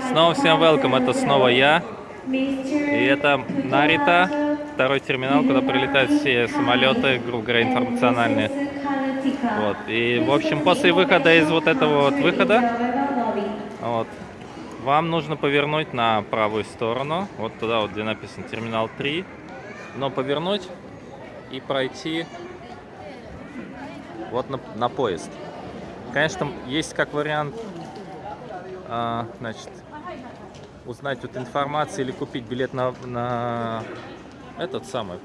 Снова всем welcome, это снова я. И это Нарита, второй терминал, куда прилетают все самолеты, грубо говоря, информациональные. Вот. И, в общем, после выхода из вот этого вот выхода, вот, вам нужно повернуть на правую сторону, вот туда вот, где написано терминал 3, но повернуть и пройти вот на, на поезд. Конечно, есть как вариант, а, значит, узнать вот информацию или купить билет на, на этот самый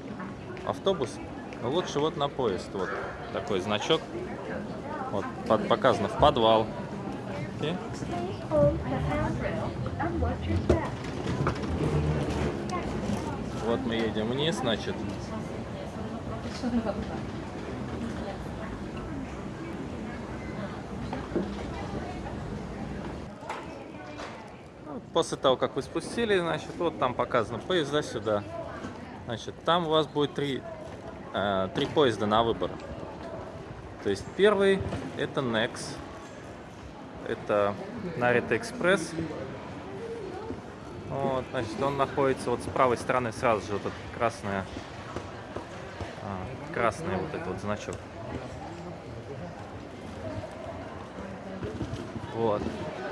автобус. Но лучше вот на поезд. Вот такой значок. Вот под, показано в подвал. Okay. Вот мы едем вниз, значит. После того, как вы спустили, значит, вот там показано поезда сюда. Значит, там у вас будет три, э, три поезда на выбор. То есть первый это Nex, это Narita Express. Вот, значит, он находится вот с правой стороны сразу же вот этот красная, а, красный вот этот вот значок. Вот.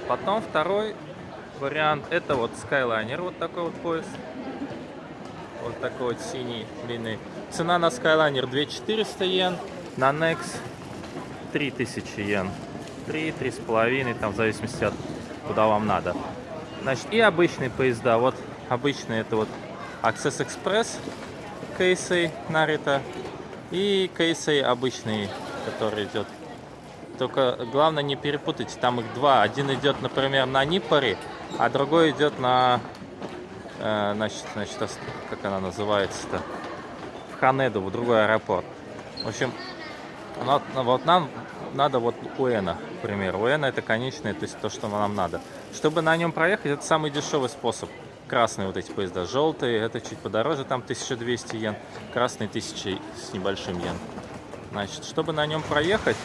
Потом второй вариант это вот Skyliner, вот такой вот поезд. Вот такой вот синий, длинный. Цена на Skyliner 2400 йен, на Nex 3000 йен. 3, 3,5, там в зависимости от куда вам надо. Значит, и обычные поезда. Вот обычные это вот Access Express кейсы Нарита и кейсы обычный, который идет. Только главное не перепутать, там их два. Один идет, например, на Ниппоре, а другой идет на, э, значит, значит, как она называется-то, в Ханеду, в другой аэропорт. В общем, вот, нам надо вот Уэна, к примеру. Уэна это конечное, то есть то, что нам надо. Чтобы на нем проехать, это самый дешевый способ. Красные вот эти поезда, желтые, это чуть подороже, там 1200 йен, красный 1000 с небольшим йен. Значит, чтобы на нем проехать,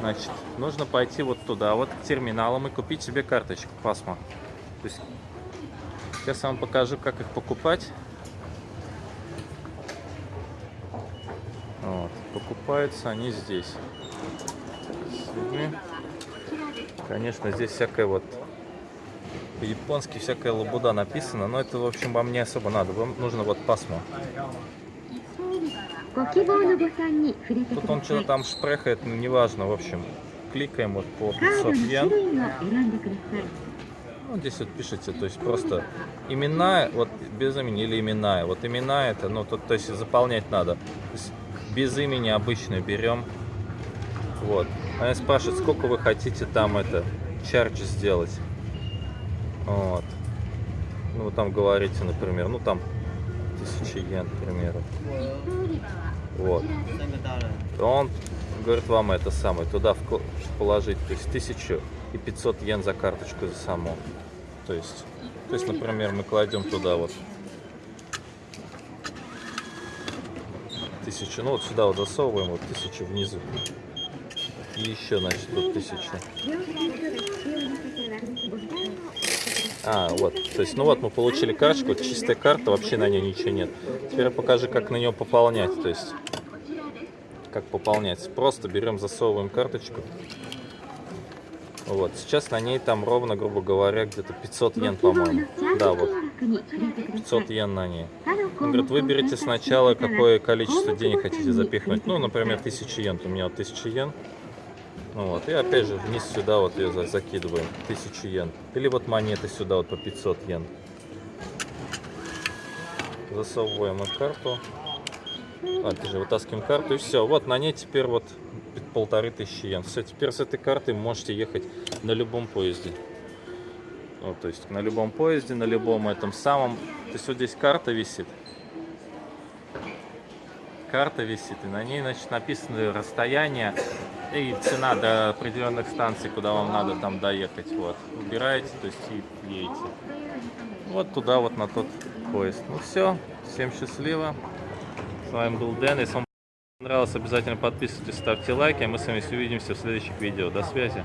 значит, нужно пойти вот туда, вот к терминалам и купить себе карточку Пасма. То есть, сейчас я вам покажу, как их покупать. Вот, покупаются они здесь. Конечно, здесь всякая вот по-японски всякая лабуда написана, но это, в общем, вам не особо надо. Вам нужно вот пасмо. Тут он что-то там шпрехает, ну, неважно, в общем. Кликаем вот по 500 йен. Ну, здесь вот пишите, то есть просто имена, вот без имени или именная. Вот имена это, ну, тут, то есть заполнять надо. Без имени обычно берем. Вот. Она спрашивает, сколько вы хотите там это, чардж сделать. Вот. Ну, вы там говорите, например, ну, там, тысячи йен, к примеру. Вот. Он говорит вам это самое, туда положить, то есть 1500 йен за карточку за саму. То есть, то есть, например, мы кладем туда вот тысячу, ну вот сюда вот засовываем, вот тысячу внизу. И еще, значит, тут тысяча. А, вот, то есть, ну вот мы получили карточку, чистая карта, вообще на ней ничего нет. Теперь я покажу, как на нее пополнять, то есть, как пополнять. Просто берем, засовываем карточку. Вот, сейчас на ней там ровно, грубо говоря, где-то 500 йен, по-моему. Да, вот, 500 йен на ней. Он говорит, выберите сначала, какое количество денег хотите запихнуть. Ну, например, 1000 йен. У меня вот 1000 йен. Ну вот, и опять же вниз сюда вот ее закидываем, 1000 йен. Или вот монеты сюда вот по 500 йен. Засовываем в карту. А, ты же вытаскиваем карту и все. Вот на ней теперь вот полторы тысячи йен. Все, теперь с этой карты можете ехать на любом поезде. Вот, то есть на любом поезде, на любом этом самом. То есть вот здесь карта висит. Карта висит, и на ней, значит, написано расстояние и цена до определенных станций, куда вам надо там доехать. Вот. Убираете, то есть и едете. Вот туда, вот на тот поезд. Ну все, всем счастливо. С вами был Дэн. Если вам понравилось, обязательно подписывайтесь, ставьте лайки. А мы с вами увидимся в следующих видео. До связи.